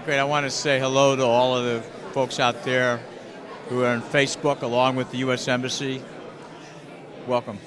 Great. I want to say hello to all of the folks out there who are on Facebook along with the U.S. Embassy. Welcome.